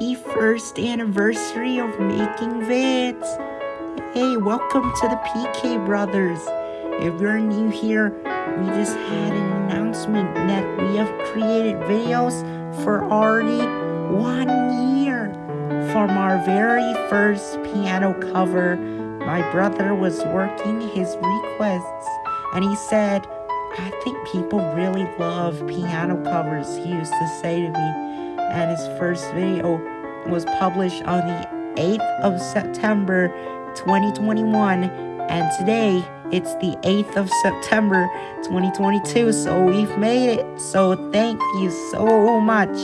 happy first anniversary of making vids. Hey, welcome to the PK Brothers. If you're new here, we just had an announcement that we have created videos for already one year. From our very first piano cover, my brother was working his requests and he said, I think people really love piano covers, he used to say to me. And his first video was published on the 8th of September 2021. And today, it's the 8th of September 2022. So we've made it. So thank you so much,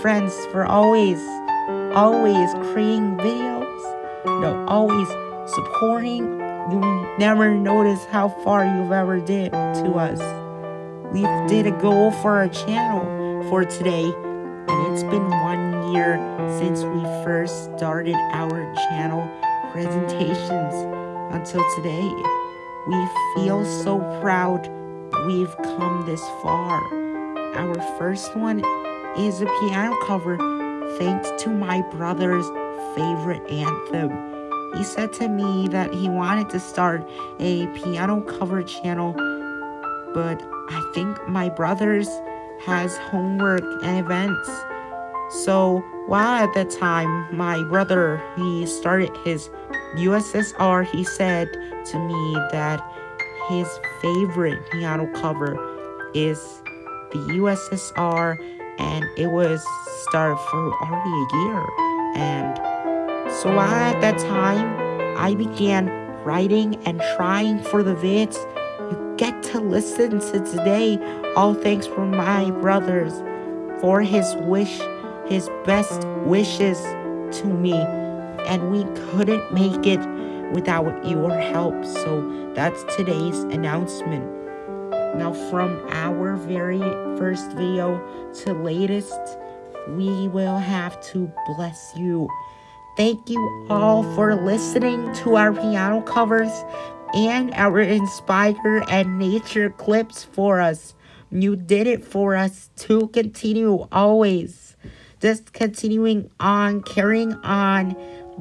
friends, for always, always creating videos. Know, always supporting you never notice how far you've ever did to us. We did a goal for our channel for today, and it's been one year since we first started our channel presentations until today. We feel so proud we've come this far. Our first one is a piano cover thanks to my brother's favorite anthem. He said to me that he wanted to start a piano cover channel, but I think my brother's has homework and events. So while at that time my brother he started his USSR, he said to me that his favorite piano cover is the USSR and it was started for already a year and so while at that time, I began writing and trying for the vids get to listen to today. All thanks from my brothers for his wish, his best wishes to me. And we couldn't make it without your help. So that's today's announcement. Now from our very first video to latest, we will have to bless you. Thank you all for listening to our piano covers and our Inspire and Nature clips for us. You did it for us to continue always. Just continuing on, carrying on,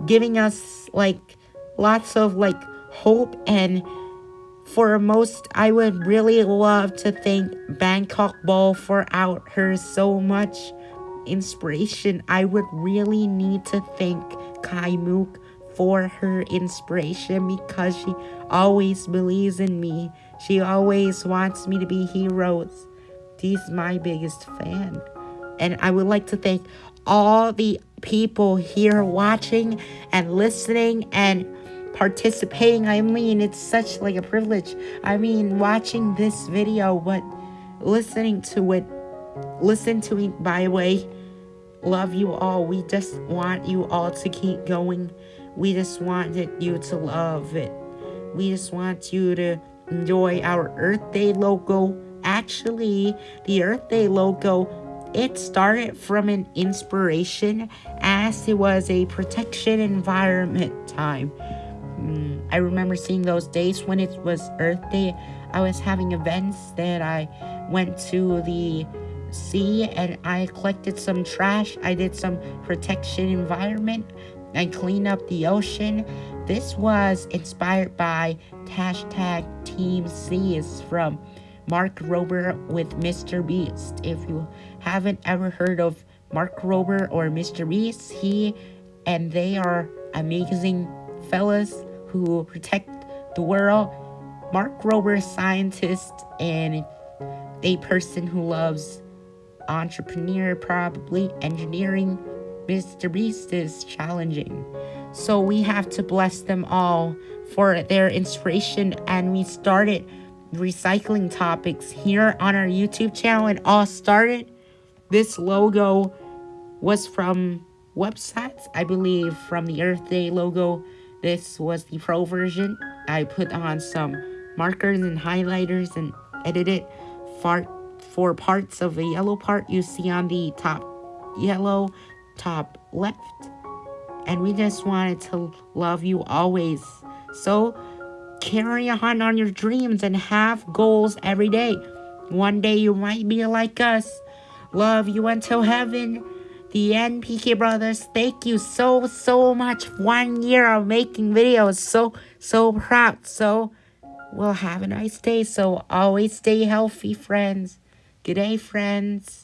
giving us like lots of like hope and for most, I would really love to thank Bangkok Ball for out her so much inspiration, I would really need to thank Kai Mook for her inspiration because she always believes in me. She always wants me to be heroes. She's my biggest fan. And I would like to thank all the people here watching and listening and participating. I mean, it's such like a privilege. I mean, watching this video, but listening to it listen to me, by the way. Love you all. We just want you all to keep going. We just wanted you to love it. We just want you to enjoy our Earth Day logo. Actually, the Earth Day logo, it started from an inspiration as it was a protection environment time. Mm, I remember seeing those days when it was Earth Day. I was having events that I went to the sea and I collected some trash. I did some protection environment. I clean up the ocean. This was inspired by hashtag Team Seas from Mark Rober with Mr. Beast. If you haven't ever heard of Mark Rober or Mr. Beast, he and they are amazing fellas who protect the world. Mark Rober, scientist and a person who loves entrepreneur, probably engineering. Mr. Beast is challenging. So we have to bless them all for their inspiration and we started recycling topics here on our YouTube channel and all started. This logo was from websites, I believe, from the Earth Day logo. This was the pro version. I put on some markers and highlighters and edited fart for parts of the yellow part you see on the top yellow top left. And we just wanted to love you always. So carry on on your dreams and have goals every day. One day you might be like us. Love you until heaven. the end, PK Brothers. Thank you so, so much. One year of making videos. So, so proud. So, we'll have a nice day. So, always stay healthy, friends. Good day, friends.